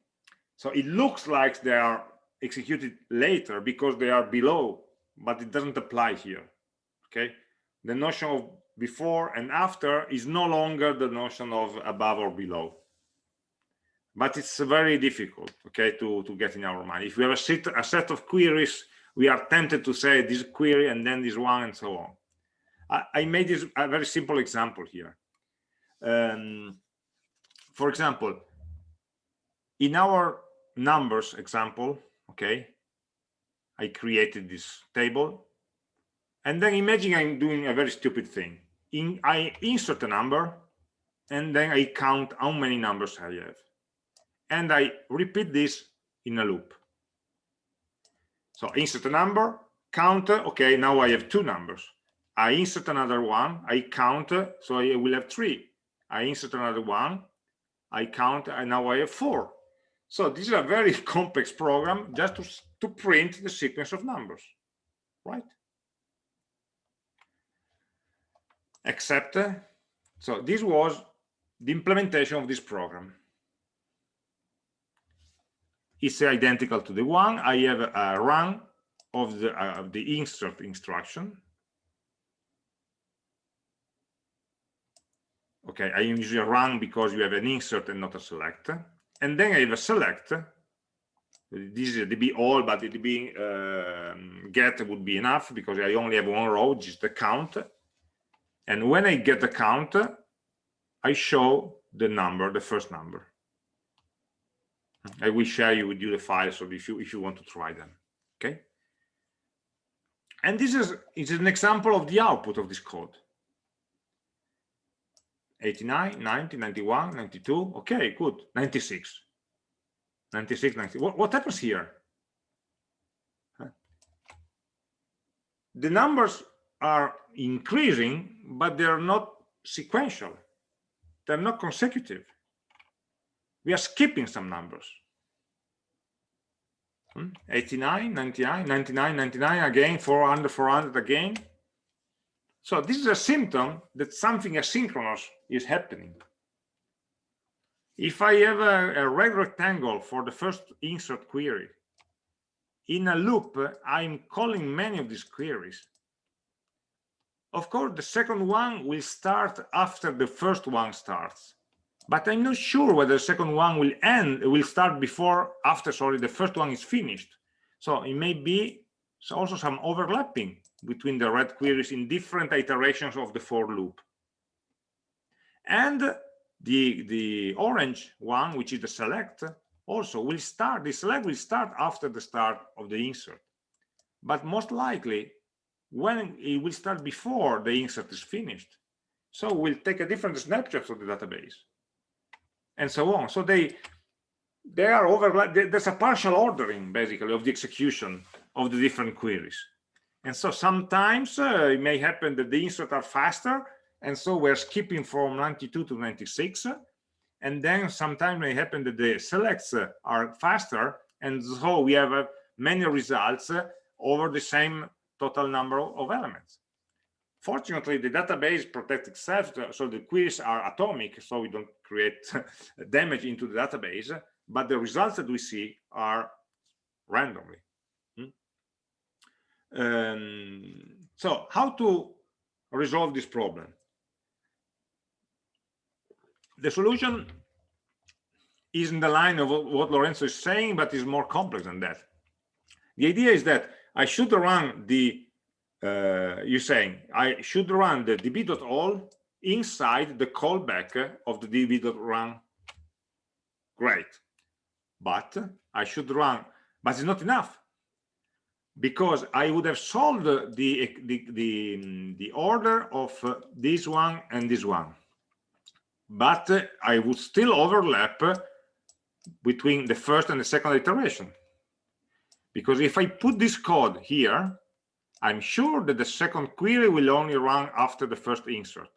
So it looks like they are executed later because they are below, but it doesn't apply here. Okay. The notion of before and after is no longer the notion of above or below but it's very difficult okay to to get in our mind if we have a set a set of queries we are tempted to say this query and then this one and so on i, I made this a very simple example here um, for example in our numbers example okay i created this table and then imagine i'm doing a very stupid thing in i insert a number and then i count how many numbers i have and I repeat this in a loop. So insert a number, count, okay, now I have two numbers. I insert another one, I count, so I will have three. I insert another one, I count, and now I have four. So this is a very complex program just to, to print the sequence of numbers, right? Except, so this was the implementation of this program It's identical to the one. I have a run of the, uh, of the insert instruction. Okay, I usually run because you have an insert and not a select. And then I have a select. This is a DB all, but the DB uh, get would be enough because I only have one row, just the count. And when I get the count, I show the number, the first number. I will share you with you the files so if you if you want to try them. Okay. And this is, is an example of the output of this code. 89, 90, 91, 92. Okay, good. 96. 96, 90. What, what happens here? The numbers are increasing, but they're not sequential. They're not consecutive we are skipping some numbers. Hmm? 89, 99, 99, 99 again, 400, 400 again. So this is a symptom that something asynchronous is happening. If I have a, a red rectangle for the first insert query, in a loop, I'm calling many of these queries. Of course, the second one will start after the first one starts. But I'm not sure whether the second one will end, will start before, after, sorry, the first one is finished. So it may be also some overlapping between the red queries in different iterations of the for loop. And the, the orange one, which is the select, also will start, the select will start after the start of the insert. But most likely, when it will start before the insert is finished. So we'll take a different snapshot of the database and so on. So they they are overlap. There's a partial ordering basically of the execution of the different queries. And so sometimes uh, it may happen that the inserts are faster, and so we're skipping from 92 to 96. And then sometimes it may happen that the selects are faster, and so we have uh, many results uh, over the same total number of elements. Fortunately, the database protects itself, so the queries are atomic, so we don't create damage into the database, but the results that we see are randomly. Um, so how to resolve this problem? The solution is in the line of what Lorenzo is saying, but is more complex than that. The idea is that I should run the, uh, you're saying, I should run the db.all inside the callback of the db.run. Great. But I should run, but it's not enough because I would have solved the the the, the order of uh, this one and this one, but uh, I would still overlap between the first and the second iteration. Because if I put this code here, I'm sure that the second query will only run after the first insert.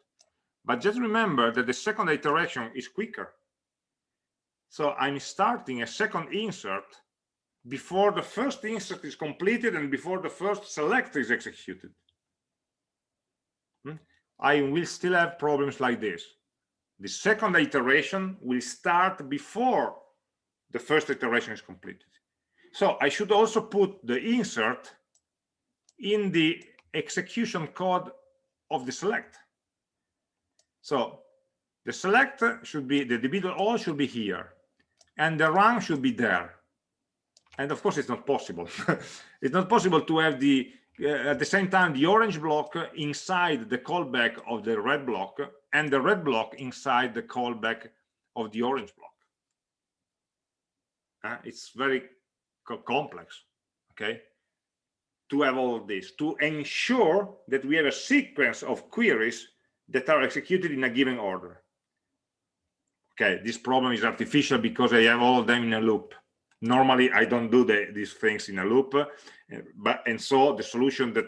But just remember that the second iteration is quicker. So I'm starting a second insert before the first insert is completed and before the first select is executed. Hmm? I will still have problems like this. The second iteration will start before the first iteration is completed. So I should also put the insert in the execution code of the select. So the select should be, the db.all should be here, and the run should be there and of course it's not possible. It's not possible to have the uh, at the same time the orange block inside the callback of the red block and the red block inside the callback of the orange block. Uh, it's very co complex okay? To have all this to ensure that we have a sequence of queries that are executed in a given order. Okay this problem is artificial because i have all of them in a loop normally i don't do the, these things in a loop uh, but and so the solution that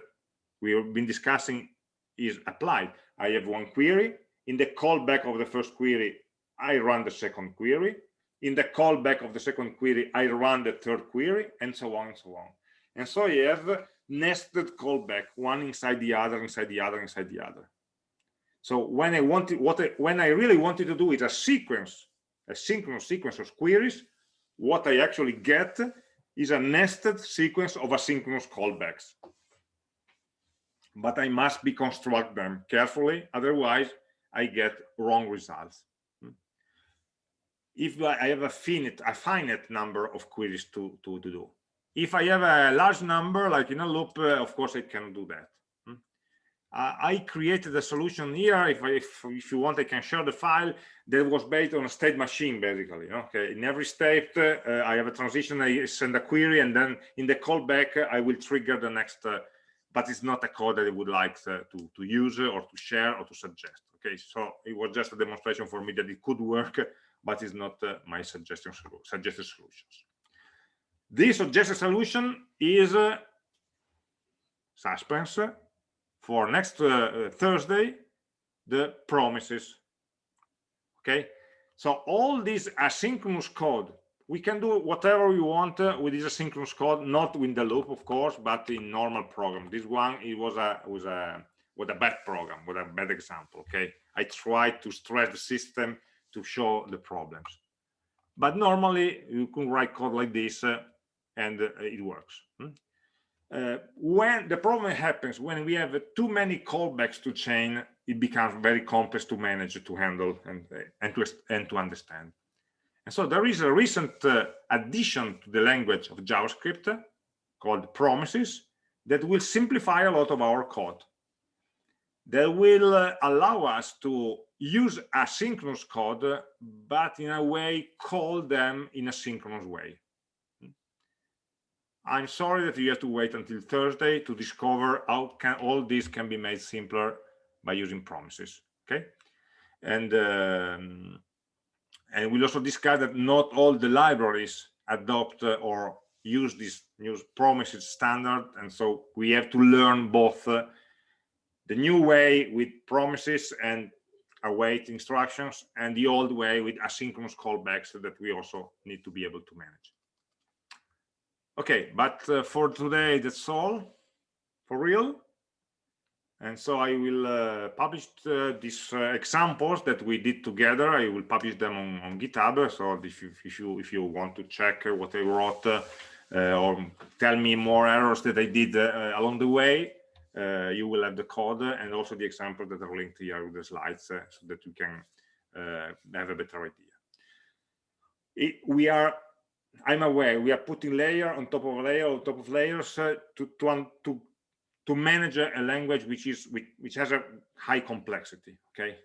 we've been discussing is applied. I have one query. In the callback of the first query i run the second query. In the callback of the second query i run the third query and so on and so on. And so you have nested callback one inside the other inside the other inside the other. So when i wanted what I, when i really wanted to do is a sequence a synchronous sequence of queries what I actually get is a nested sequence of asynchronous callbacks. But I must deconstruct them carefully, otherwise I get wrong results. If I have a finite, a finite number of queries to, to, to do. If I have a large number, like in a loop, uh, of course I can do that uh, I created a solution here. If, if, if you want, I can share the file that was based on a state machine, basically. Okay, in every state, uh, I have a transition. I send a query, and then in the callback, I will trigger the next. Uh, but it's not a code that I would like to, to, to use or to share or to suggest. Okay, so it was just a demonstration for me that it could work, but it's not uh, my suggestion suggested solutions. This suggested solution is uh, suspense for next uh, uh, Thursday, the promises. Okay, so all this asynchronous code, we can do whatever we want uh, with this asynchronous code, not in the loop, of course, but in normal program. This one, it was a was a what a bad program, what a bad example, okay? I try to stress the system to show the problems. But normally you can write code like this uh, and uh, it works. Hmm? Uh, when the problem happens when we have too many callbacks to chain, it becomes very complex to manage, to handle, and, uh, and, to, and to understand. And so there is a recent uh, addition to the language of JavaScript called promises that will simplify a lot of our code. That will uh, allow us to use asynchronous code, but in a way call them in a synchronous way. I'm sorry that you have to wait until Thursday to discover how can all this can be made simpler by using promises. Okay, and um, and we'll also discuss that not all the libraries adopt uh, or use this new promises standard, and so we have to learn both uh, the new way with promises and await instructions and the old way with asynchronous callbacks that we also need to be able to manage. Okay, but uh, for today, that's all for real. And so I will uh, publish uh, these uh, examples that we did together. I will publish them on, on GitHub. So if you, if you if you want to check what I wrote uh, or tell me more errors that I did uh, along the way, you will have the code and also the examples that are linked here with the slides so that you can have a better idea. It, we are I'm aware we are putting layer on top of layer on top of layers uh, to to to to manage a language which is which, which has a high complexity. Okay.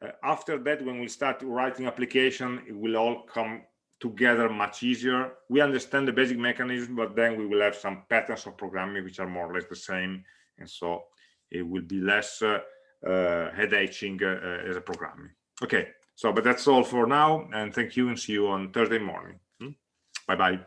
Uh, after that, when we start writing application, it will all come together much easier. We understand the basic mechanism, but then we will have some patterns of programming which are more or less the same, and so it will be less uh, uh, head-aching uh, as a programming. Okay, so but that's all for now, and thank you, and see you on Thursday morning. Bye-bye.